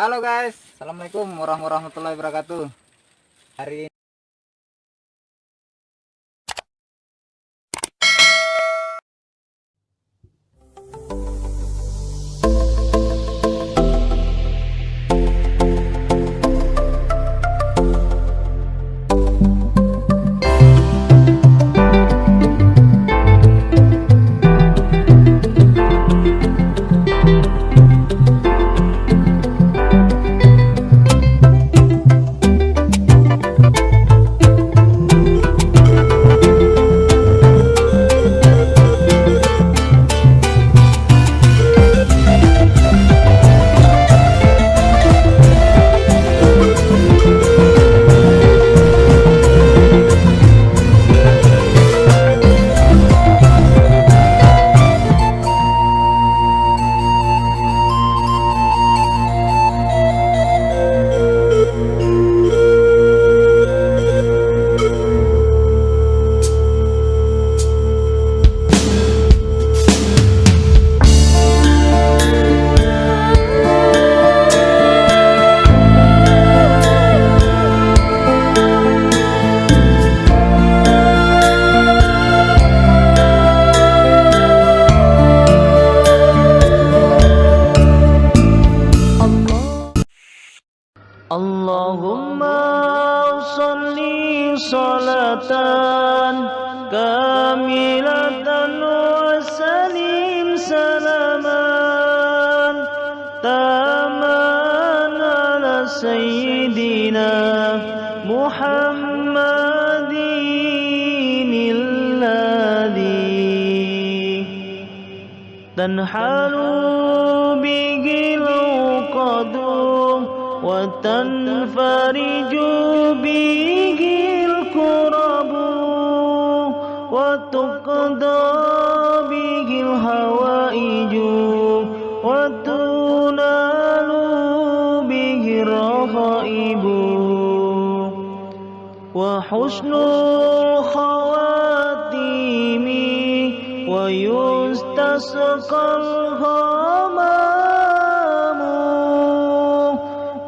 Halo guys, Assalamualaikum warahmatullahi wabarakatuh. Hari ini اللهم صل صلاة كاملة وسلم سلاما تاما على سيدنا محمد الذي تنحل به العقد وتنفرج به الكرب وتقضى به الهوائج وتنال به الرغائب. وحسن الخواتيم ويستسقى الغمام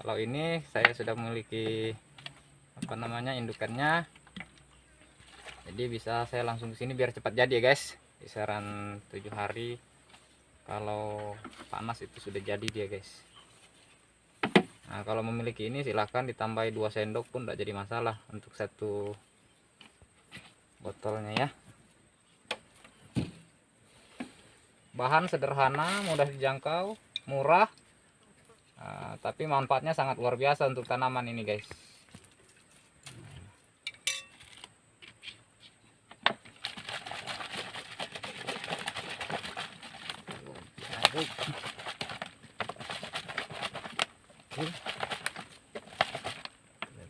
Kalau ini saya sudah memiliki apa namanya indukannya. Jadi bisa saya langsung ke sini biar cepat jadi ya guys. Kisaran tujuh hari. Kalau panas itu sudah jadi dia guys. Nah kalau memiliki ini silahkan ditambahi 2 sendok pun tidak jadi masalah untuk satu botolnya ya. Bahan sederhana mudah dijangkau murah Tapi manfaatnya sangat luar biasa untuk tanaman ini guys.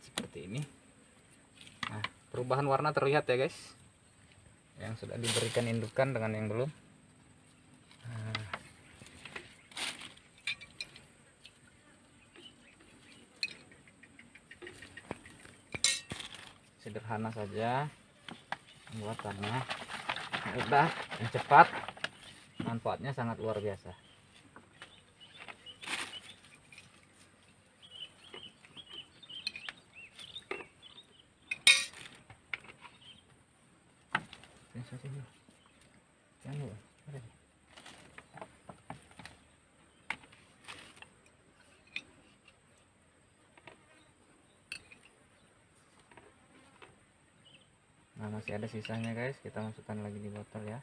Seperti ini. Nah perubahan warna terlihat ya guys. Yang sudah diberikan indukan dengan yang belum sederhana saja. Pembuatannya mudah dan cepat. Manfaatnya sangat luar biasa. Jangan lupa, masih ada sisanya guys. Kita masukkan lagi di botol ya.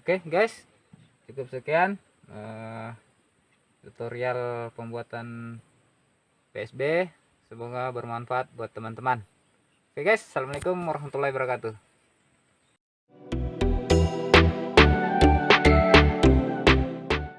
Oke okay, guys, cukup sekian eh, tutorial pembuatan PSB semoga bermanfaat buat teman-teman. Oke guys. Assalamualaikum warahmatullahi wabarakatuh